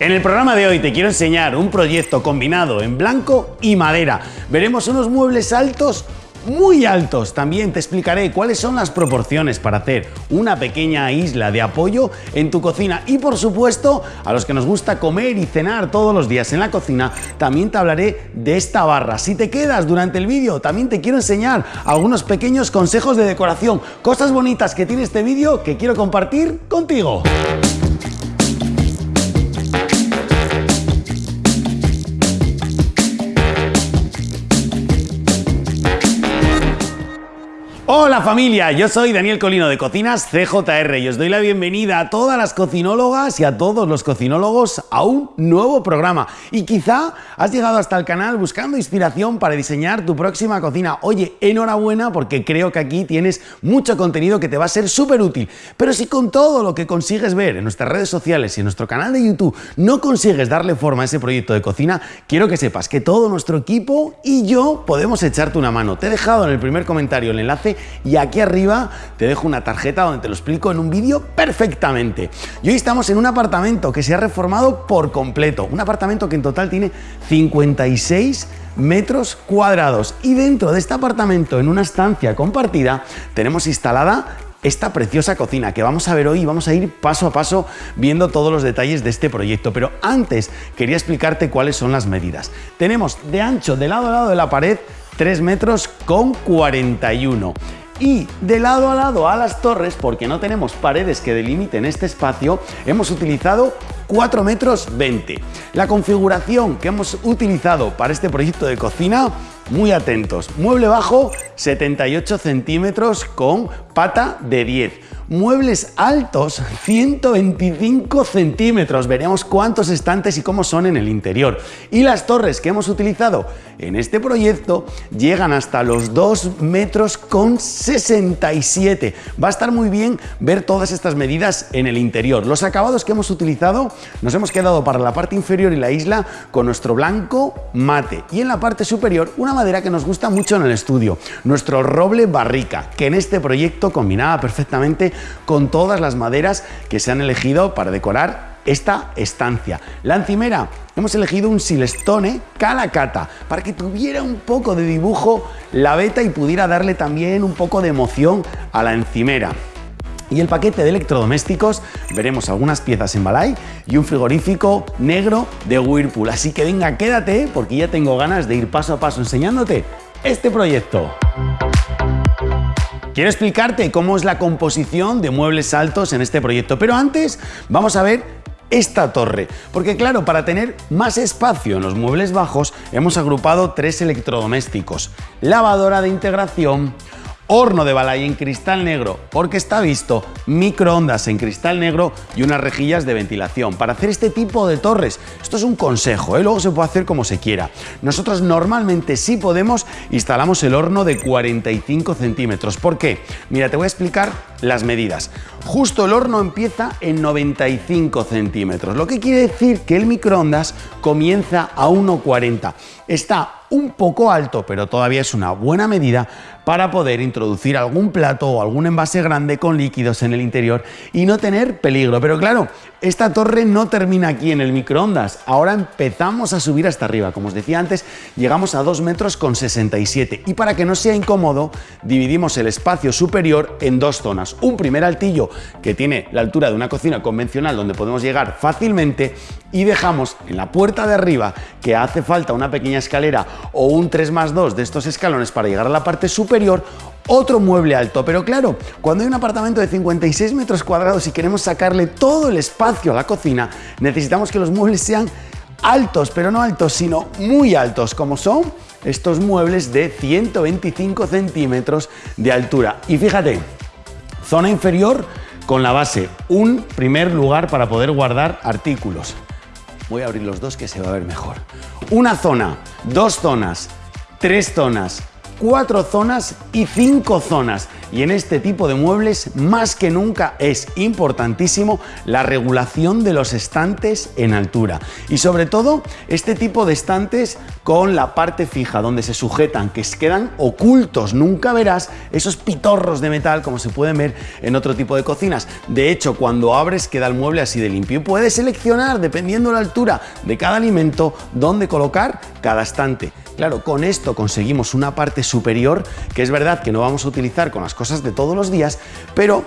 En el programa de hoy te quiero enseñar un proyecto combinado en blanco y madera. Veremos unos muebles altos muy altos. También te explicaré cuáles son las proporciones para hacer una pequeña isla de apoyo en tu cocina y por supuesto a los que nos gusta comer y cenar todos los días en la cocina también te hablaré de esta barra. Si te quedas durante el vídeo también te quiero enseñar algunos pequeños consejos de decoración, cosas bonitas que tiene este vídeo que quiero compartir contigo. Hola familia, yo soy Daniel Colino de Cocinas CJR y os doy la bienvenida a todas las cocinólogas y a todos los cocinólogos a un nuevo programa. Y quizá has llegado hasta el canal buscando inspiración para diseñar tu próxima cocina. Oye, enhorabuena porque creo que aquí tienes mucho contenido que te va a ser súper útil. Pero si con todo lo que consigues ver en nuestras redes sociales y en nuestro canal de YouTube no consigues darle forma a ese proyecto de cocina, quiero que sepas que todo nuestro equipo y yo podemos echarte una mano. Te he dejado en el primer comentario el enlace y aquí arriba te dejo una tarjeta donde te lo explico en un vídeo perfectamente. Y hoy estamos en un apartamento que se ha reformado por completo, un apartamento que en total tiene 56 metros cuadrados y dentro de este apartamento en una estancia compartida tenemos instalada esta preciosa cocina que vamos a ver hoy y vamos a ir paso a paso viendo todos los detalles de este proyecto. Pero antes quería explicarte cuáles son las medidas. Tenemos de ancho de lado a lado de la pared 3 metros con 41 y de lado a lado a las torres, porque no tenemos paredes que delimiten este espacio, hemos utilizado 4 metros 20. La configuración que hemos utilizado para este proyecto de cocina, muy atentos, mueble bajo 78 centímetros con pata de 10 muebles altos 125 centímetros. Veremos cuántos estantes y cómo son en el interior. Y las torres que hemos utilizado en este proyecto llegan hasta los 2 metros con 67. Va a estar muy bien ver todas estas medidas en el interior. Los acabados que hemos utilizado nos hemos quedado para la parte inferior y la isla con nuestro blanco mate y en la parte superior una madera que nos gusta mucho en el estudio, nuestro roble barrica, que en este proyecto combinaba perfectamente con todas las maderas que se han elegido para decorar esta estancia. La encimera, hemos elegido un silestone calacata para que tuviera un poco de dibujo la beta y pudiera darle también un poco de emoción a la encimera. Y el paquete de electrodomésticos, veremos algunas piezas en Balay y un frigorífico negro de Whirlpool. Así que venga, quédate porque ya tengo ganas de ir paso a paso enseñándote este proyecto. Quiero explicarte cómo es la composición de muebles altos en este proyecto, pero antes vamos a ver esta torre, porque claro, para tener más espacio en los muebles bajos hemos agrupado tres electrodomésticos, lavadora de integración, horno de balay en cristal negro porque está visto, microondas en cristal negro y unas rejillas de ventilación. Para hacer este tipo de torres, esto es un consejo, ¿eh? luego se puede hacer como se quiera. Nosotros normalmente si podemos instalamos el horno de 45 centímetros. ¿Por qué? Mira, te voy a explicar las medidas. Justo el horno empieza en 95 centímetros, lo que quiere decir que el microondas comienza a 1,40. Está un poco alto, pero todavía es una buena medida para poder introducir algún plato o algún envase grande con líquidos en el interior y no tener peligro. Pero claro, esta torre no termina aquí en el microondas. Ahora empezamos a subir hasta arriba. Como os decía antes, llegamos a 2 metros con 67 y para que no sea incómodo, dividimos el espacio superior en dos zonas. Un primer altillo que tiene la altura de una cocina convencional donde podemos llegar fácilmente y dejamos en la puerta de arriba que hace falta una pequeña escalera o un 3 más 2 de estos escalones para llegar a la parte superior otro mueble alto. Pero claro, cuando hay un apartamento de 56 metros cuadrados y queremos sacarle todo el espacio a la cocina, necesitamos que los muebles sean altos, pero no altos, sino muy altos, como son estos muebles de 125 centímetros de altura. Y fíjate, zona inferior con la base, un primer lugar para poder guardar artículos. Voy a abrir los dos que se va a ver mejor. Una zona, dos zonas, tres zonas, cuatro zonas y cinco zonas. Y en este tipo de muebles, más que nunca, es importantísimo la regulación de los estantes en altura. Y sobre todo, este tipo de estantes con la parte fija, donde se sujetan, que quedan ocultos. Nunca verás esos pitorros de metal como se pueden ver en otro tipo de cocinas. De hecho, cuando abres queda el mueble así de limpio. Y puedes seleccionar, dependiendo de la altura de cada alimento, dónde colocar cada estante. Claro, con esto conseguimos una parte superior que es verdad que no vamos a utilizar con las cosas de todos los días, pero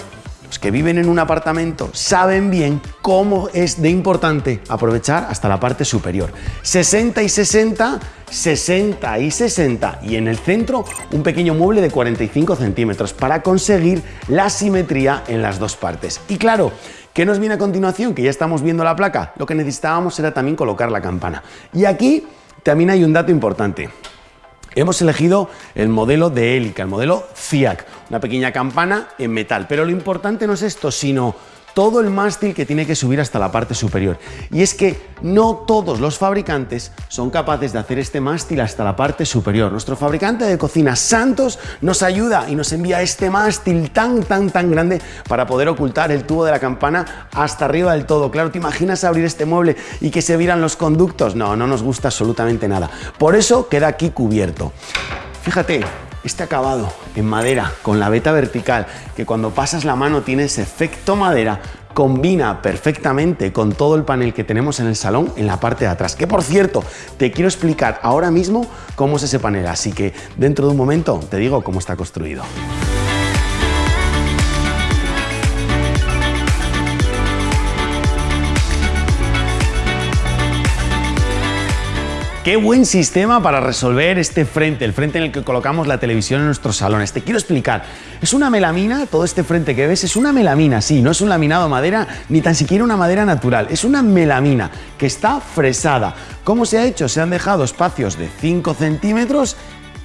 los que viven en un apartamento saben bien cómo es de importante aprovechar hasta la parte superior. 60 y 60, 60 y 60 y en el centro un pequeño mueble de 45 centímetros para conseguir la simetría en las dos partes. Y claro, ¿Qué nos viene a continuación? Que ya estamos viendo la placa. Lo que necesitábamos era también colocar la campana. Y aquí también hay un dato importante. Hemos elegido el modelo de Helica, el modelo FIAC, una pequeña campana en metal. Pero lo importante no es esto, sino todo el mástil que tiene que subir hasta la parte superior. Y es que no todos los fabricantes son capaces de hacer este mástil hasta la parte superior. Nuestro fabricante de cocina Santos nos ayuda y nos envía este mástil tan, tan, tan grande para poder ocultar el tubo de la campana hasta arriba del todo. Claro, ¿te imaginas abrir este mueble y que se vieran los conductos? No, no nos gusta absolutamente nada. Por eso queda aquí cubierto. Fíjate, este acabado en madera con la veta vertical, que cuando pasas la mano tiene ese efecto madera, combina perfectamente con todo el panel que tenemos en el salón en la parte de atrás. Que por cierto, te quiero explicar ahora mismo cómo es ese panel, así que dentro de un momento te digo cómo está construido. Qué buen sistema para resolver este frente, el frente en el que colocamos la televisión en nuestros salones. Te quiero explicar. Es una melamina, todo este frente que ves es una melamina, sí, no es un laminado de madera ni tan siquiera una madera natural, es una melamina que está fresada. ¿Cómo se ha hecho? Se han dejado espacios de 5 centímetros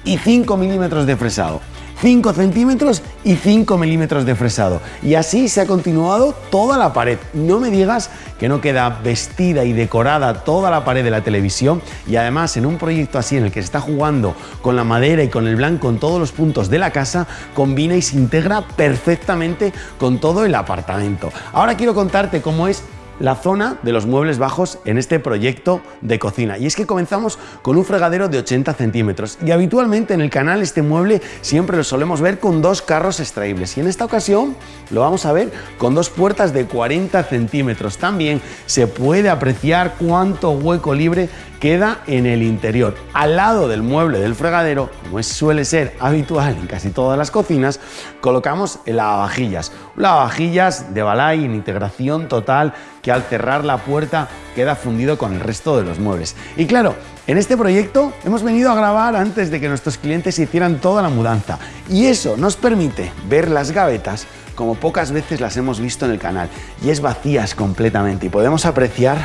y 5 milímetros de fresado. 5 centímetros y 5 milímetros de fresado. Y así se ha continuado toda la pared. No me digas que no queda vestida y decorada toda la pared de la televisión y además en un proyecto así en el que se está jugando con la madera y con el blanco en todos los puntos de la casa, combina y se integra perfectamente con todo el apartamento. Ahora quiero contarte cómo es la zona de los muebles bajos en este proyecto de cocina. Y es que comenzamos con un fregadero de 80 centímetros y habitualmente en el canal este mueble siempre lo solemos ver con dos carros extraíbles y en esta ocasión lo vamos a ver con dos puertas de 40 centímetros. También se puede apreciar cuánto hueco libre queda en el interior. Al lado del mueble del fregadero, como suele ser habitual en casi todas las cocinas, colocamos el lavavajillas. Lavavajillas de Balay en integración total que al cerrar la puerta queda fundido con el resto de los muebles. Y claro, en este proyecto hemos venido a grabar antes de que nuestros clientes hicieran toda la mudanza y eso nos permite ver las gavetas como pocas veces las hemos visto en el canal y es vacías completamente y podemos apreciar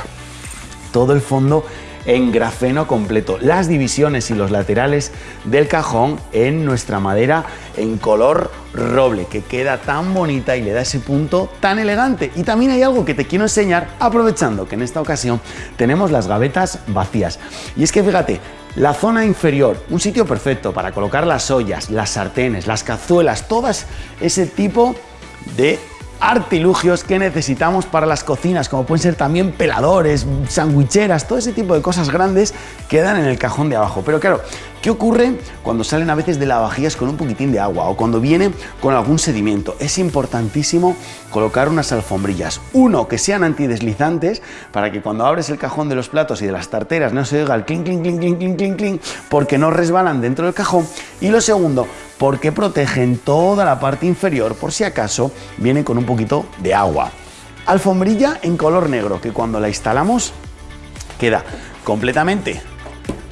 todo el fondo en grafeno completo. Las divisiones y los laterales del cajón en nuestra madera en color roble, que queda tan bonita y le da ese punto tan elegante. Y también hay algo que te quiero enseñar, aprovechando que en esta ocasión tenemos las gavetas vacías. Y es que fíjate, la zona inferior, un sitio perfecto para colocar las ollas, las sartenes, las cazuelas, todas ese tipo de artilugios que necesitamos para las cocinas, como pueden ser también peladores, sandwicheras, todo ese tipo de cosas grandes quedan en el cajón de abajo. Pero claro, ¿qué ocurre cuando salen a veces de lavavajillas con un poquitín de agua o cuando viene con algún sedimento? Es importantísimo colocar unas alfombrillas. Uno, que sean antideslizantes para que cuando abres el cajón de los platos y de las tarteras no se oiga el clink, clink, clink, clink, clink, clink, porque no resbalan dentro del cajón. Y lo segundo, porque protegen toda la parte inferior por si acaso viene con un poquito de agua. Alfombrilla en color negro que cuando la instalamos queda completamente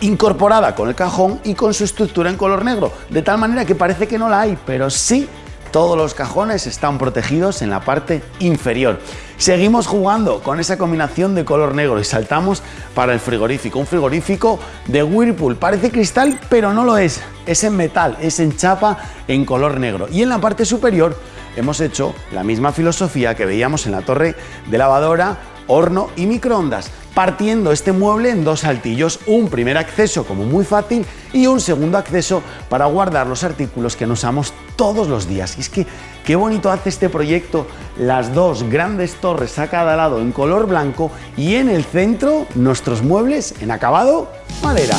incorporada con el cajón y con su estructura en color negro, de tal manera que parece que no la hay, pero sí todos los cajones están protegidos en la parte inferior. Seguimos jugando con esa combinación de color negro y saltamos para el frigorífico. Un frigorífico de Whirlpool. Parece cristal, pero no lo es. Es en metal, es en chapa en color negro. Y en la parte superior hemos hecho la misma filosofía que veíamos en la torre de lavadora, horno y microondas partiendo este mueble en dos altillos, un primer acceso como muy fácil y un segundo acceso para guardar los artículos que nos usamos todos los días. Y es que qué bonito hace este proyecto, las dos grandes torres a cada lado en color blanco y en el centro nuestros muebles en acabado madera.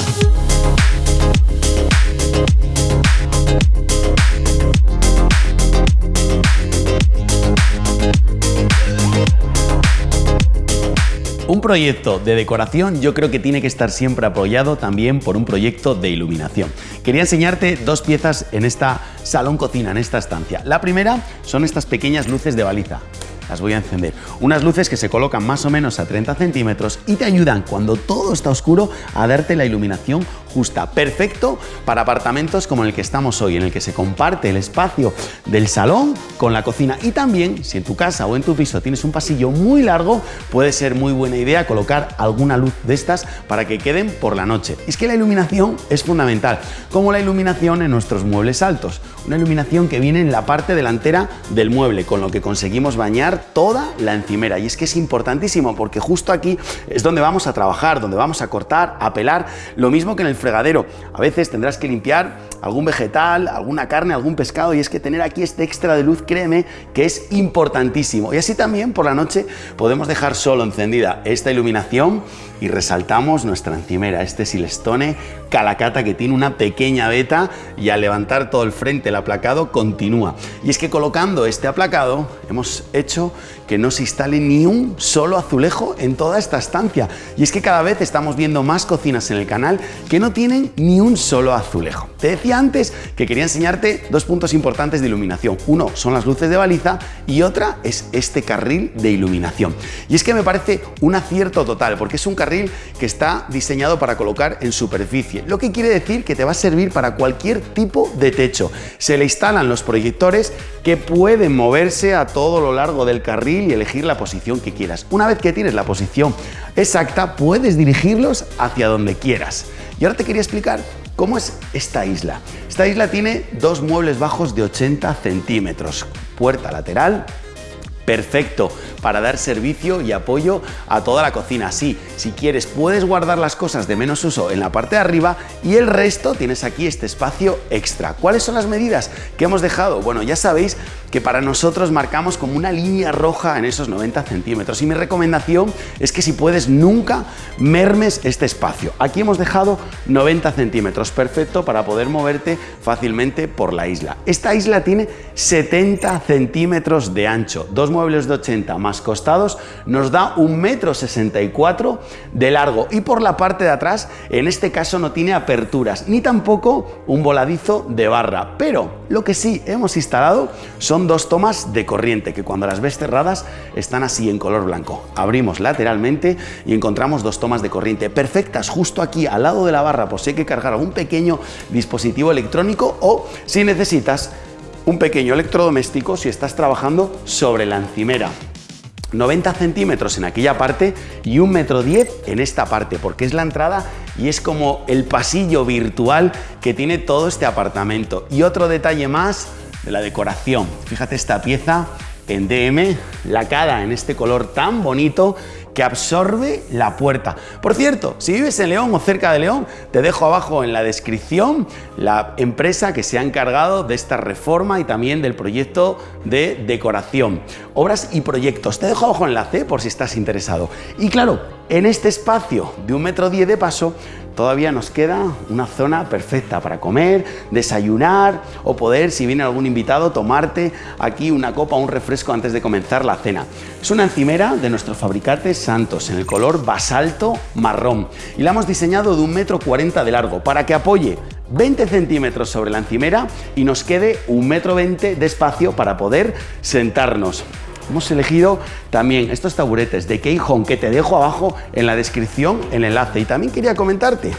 Proyecto de decoración yo creo que tiene que estar siempre apoyado también por un proyecto de iluminación. Quería enseñarte dos piezas en esta salón cocina, en esta estancia. La primera son estas pequeñas luces de baliza las voy a encender. Unas luces que se colocan más o menos a 30 centímetros y te ayudan cuando todo está oscuro a darte la iluminación justa. Perfecto para apartamentos como el que estamos hoy, en el que se comparte el espacio del salón con la cocina. Y también, si en tu casa o en tu piso tienes un pasillo muy largo, puede ser muy buena idea colocar alguna luz de estas para que queden por la noche. Es que la iluminación es fundamental, como la iluminación en nuestros muebles altos. Una iluminación que viene en la parte delantera del mueble, con lo que conseguimos bañar toda la encimera. Y es que es importantísimo porque justo aquí es donde vamos a trabajar, donde vamos a cortar, a pelar, lo mismo que en el A veces tendrás que limpiar algún vegetal, alguna carne, algún pescado y es que tener aquí este extra de luz, créeme, que es importantísimo. Y así también por la noche podemos dejar solo encendida esta iluminación y resaltamos nuestra encimera, este Silestone Calacata que tiene una pequeña veta y al levantar todo el frente el aplacado continúa. Y es que colocando este aplacado hemos hecho que no se instale ni un solo azulejo en toda esta estancia. Y es que cada vez estamos viendo más cocinas en el canal que no tienen ni un solo azulejo. Te decía antes que quería enseñarte dos puntos importantes de iluminación. Uno son las luces de baliza y otra es este carril de iluminación. Y es que me parece un acierto total porque es un carril que está diseñado para colocar en superficie, lo que quiere decir que te va a servir para cualquier tipo de techo. Se le instalan los proyectores que pueden moverse a todo lo largo del carril y elegir la posición que quieras. Una vez que tienes la posición exacta, puedes dirigirlos hacia donde quieras. Y ahora te quería explicar cómo es esta isla. Esta isla tiene dos muebles bajos de 80 centímetros, puerta lateral, perfecto para dar servicio y apoyo a toda la cocina. Sí, si quieres puedes guardar las cosas de menos uso en la parte de arriba y el resto tienes aquí este espacio extra. ¿Cuáles son las medidas que hemos dejado? Bueno, ya sabéis que para nosotros marcamos como una línea roja en esos 90 centímetros y mi recomendación es que si puedes nunca mermes este espacio. Aquí hemos dejado 90 centímetros, perfecto para poder moverte fácilmente por la isla. Esta isla tiene 70 centímetros de ancho, dos muebles de 80 más costados nos da un metro 64 de largo. Y por la parte de atrás en este caso no tiene aperturas ni tampoco un voladizo de barra. Pero lo que sí hemos instalado son dos tomas de corriente que cuando las ves cerradas están así en color blanco. Abrimos lateralmente y encontramos dos tomas de corriente perfectas justo aquí al lado de la barra por si hay que cargar algún pequeño dispositivo electrónico o si necesitas un pequeño electrodoméstico si estás trabajando sobre la encimera. 90 centímetros en aquella parte y un metro 10 en esta parte, porque es la entrada y es como el pasillo virtual que tiene todo este apartamento. Y otro detalle más de la decoración. Fíjate esta pieza en DM, lacada en este color tan bonito que absorbe la puerta. Por cierto, si vives en León o cerca de León, te dejo abajo en la descripción la empresa que se ha encargado de esta reforma y también del proyecto de decoración. Obras y proyectos. Te dejo abajo enlace por si estás interesado. Y claro, en este espacio de un metro diez de paso todavía nos queda una zona perfecta para comer, desayunar o poder, si viene algún invitado, tomarte aquí una copa o un refresco antes de comenzar la cena. Es una encimera de nuestro fabricante Santos en el color basalto marrón y la hemos diseñado de un metro cuarenta de largo para que apoye 20 centímetros sobre la encimera y nos quede un metro veinte de espacio para poder sentarnos. Hemos elegido también estos taburetes de Key Home que te dejo abajo en la descripción el enlace. Y también quería comentarte,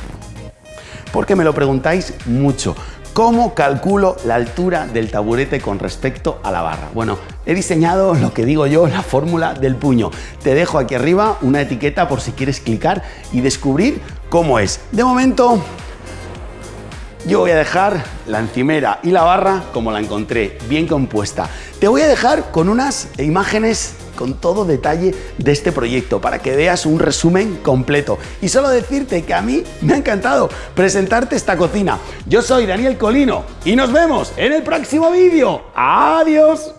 porque me lo preguntáis mucho, ¿Cómo calculo la altura del taburete con respecto a la barra? Bueno, he diseñado lo que digo yo, la fórmula del puño. Te dejo aquí arriba una etiqueta por si quieres clicar y descubrir cómo es. De momento, yo voy a dejar la encimera y la barra como la encontré, bien compuesta. Te voy a dejar con unas imágenes con todo detalle de este proyecto para que veas un resumen completo. Y solo decirte que a mí me ha encantado presentarte esta cocina. Yo soy Daniel Colino y nos vemos en el próximo vídeo. ¡Adiós!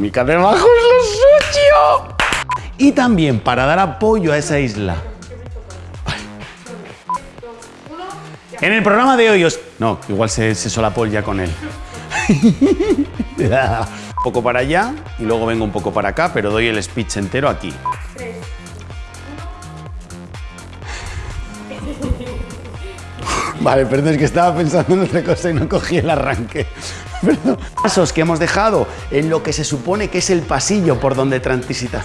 Y térmica debajo es lo suyo. Y también para dar apoyo a esa isla. En el programa de hoy os... No, igual se, se solapó ya con él. un poco para allá y luego vengo un poco para acá, pero doy el speech entero aquí. Vale, perdón, es que estaba pensando en otra cosa y no cogí el arranque. Pasos que hemos dejado en lo que se supone que es el pasillo por donde transita.